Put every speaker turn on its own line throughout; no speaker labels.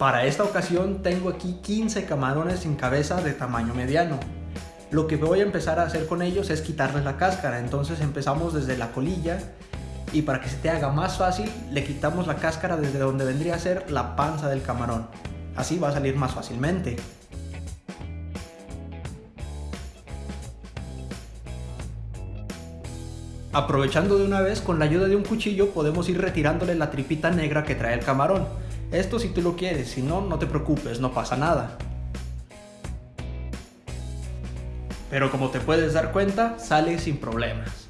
Para esta ocasión tengo aquí 15 camarones sin cabeza de tamaño mediano. Lo que voy a empezar a hacer con ellos es quitarles la cáscara, entonces empezamos desde la colilla y para que se te haga más fácil le quitamos la cáscara desde donde vendría a ser la panza del camarón. Así va a salir más fácilmente. Aprovechando de una vez, con la ayuda de un cuchillo podemos ir retirándole la tripita negra que trae el camarón. Esto si tú lo quieres, si no, no te preocupes, no pasa nada. Pero como te puedes dar cuenta, sale sin problemas.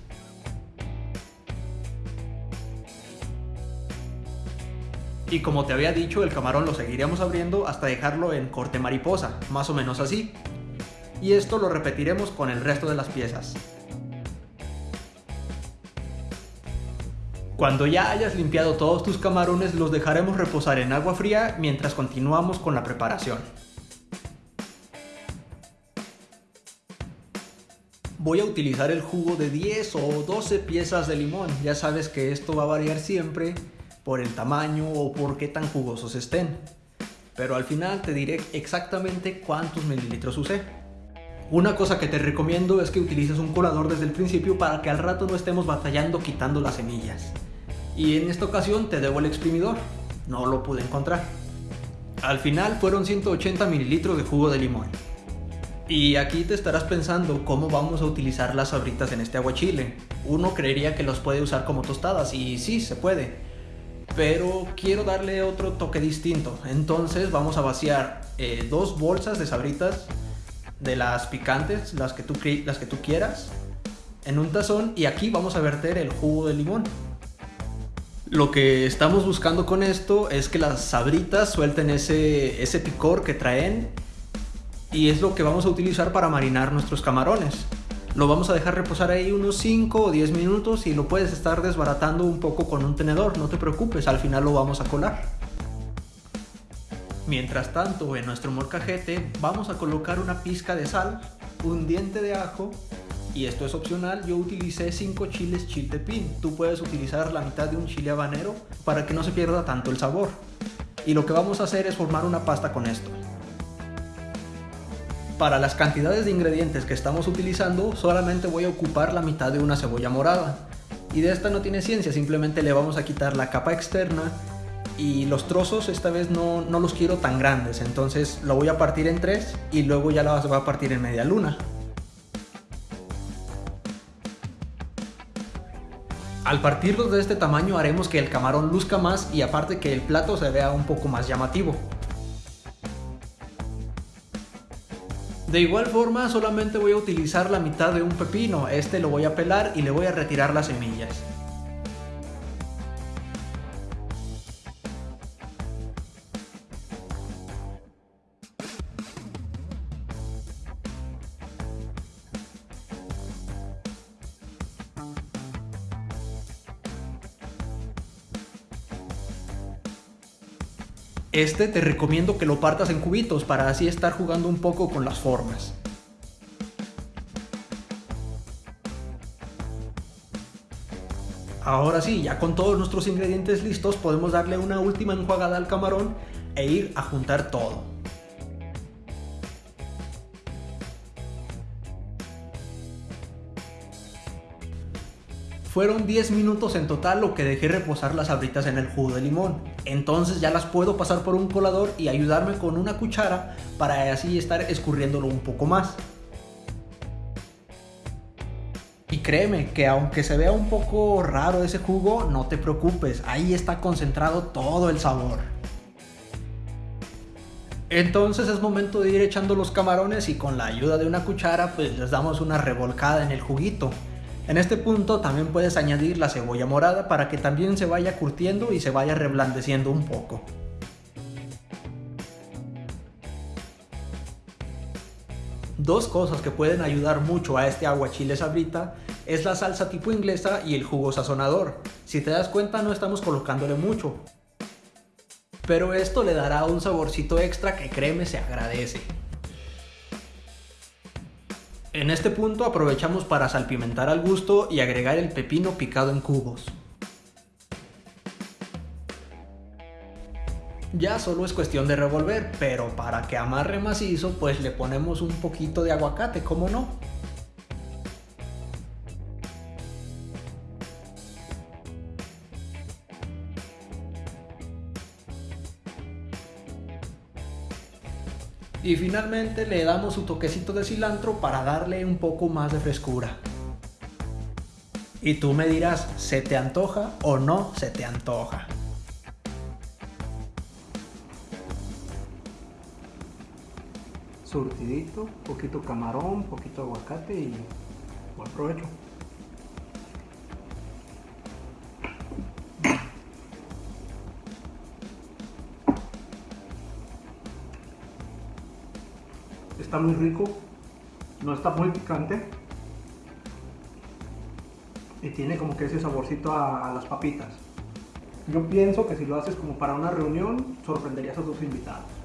Y como te había dicho, el camarón lo seguiremos abriendo hasta dejarlo en corte mariposa, más o menos así. Y esto lo repetiremos con el resto de las piezas. Cuando ya hayas limpiado todos tus camarones los dejaremos reposar en agua fría mientras continuamos con la preparación. Voy a utilizar el jugo de 10 o 12 piezas de limón, ya sabes que esto va a variar siempre por el tamaño o por qué tan jugosos estén. Pero al final te diré exactamente cuántos mililitros usé. Una cosa que te recomiendo es que utilices un colador desde el principio para que al rato no estemos batallando quitando las semillas y en esta ocasión te debo el exprimidor, no lo pude encontrar. Al final fueron 180 mililitros de jugo de limón. Y aquí te estarás pensando cómo vamos a utilizar las sabritas en este aguachile. Uno creería que los puede usar como tostadas y sí, se puede. Pero quiero darle otro toque distinto. Entonces vamos a vaciar eh, dos bolsas de sabritas de las picantes, las que, tú, las que tú quieras, en un tazón y aquí vamos a verter el jugo de limón. Lo que estamos buscando con esto es que las sabritas suelten ese, ese picor que traen y es lo que vamos a utilizar para marinar nuestros camarones. Lo vamos a dejar reposar ahí unos 5 o 10 minutos y lo puedes estar desbaratando un poco con un tenedor, no te preocupes, al final lo vamos a colar. Mientras tanto, en nuestro morcajete vamos a colocar una pizca de sal, un diente de ajo y esto es opcional, yo utilicé 5 chiles chiltepín. Tú puedes utilizar la mitad de un chile habanero para que no se pierda tanto el sabor. Y lo que vamos a hacer es formar una pasta con esto. Para las cantidades de ingredientes que estamos utilizando, solamente voy a ocupar la mitad de una cebolla morada. Y de esta no tiene ciencia, simplemente le vamos a quitar la capa externa y los trozos esta vez no, no los quiero tan grandes, entonces lo voy a partir en tres y luego ya las voy a partir en media luna. Al partirlos de este tamaño haremos que el camarón luzca más y aparte que el plato se vea un poco más llamativo. De igual forma solamente voy a utilizar la mitad de un pepino, este lo voy a pelar y le voy a retirar las semillas. Este te recomiendo que lo partas en cubitos para así estar jugando un poco con las formas. Ahora sí, ya con todos nuestros ingredientes listos podemos darle una última enjuagada al camarón e ir a juntar todo. Fueron 10 minutos en total lo que dejé reposar las abritas en el jugo de limón. Entonces ya las puedo pasar por un colador y ayudarme con una cuchara para así estar escurriéndolo un poco más. Y créeme que aunque se vea un poco raro ese jugo, no te preocupes, ahí está concentrado todo el sabor. Entonces es momento de ir echando los camarones y con la ayuda de una cuchara pues les damos una revolcada en el juguito. En este punto también puedes añadir la cebolla morada para que también se vaya curtiendo y se vaya reblandeciendo un poco. Dos cosas que pueden ayudar mucho a este aguachile sabrita es la salsa tipo inglesa y el jugo sazonador. Si te das cuenta no estamos colocándole mucho. Pero esto le dará un saborcito extra que créeme se agradece. En este punto aprovechamos para salpimentar al gusto y agregar el pepino picado en cubos. Ya solo es cuestión de revolver, pero para que amarre macizo, pues le ponemos un poquito de aguacate, ¿cómo no? Y finalmente le damos su toquecito de cilantro para darle un poco más de frescura. Y tú me dirás, ¿se te antoja o no se te antoja? Surtidito, poquito camarón, poquito aguacate y buen provecho. Está muy rico, no está muy picante y tiene como que ese saborcito a, las papitas. Yo pienso que si lo haces como para una reunión, sorprenderías a tus invitados.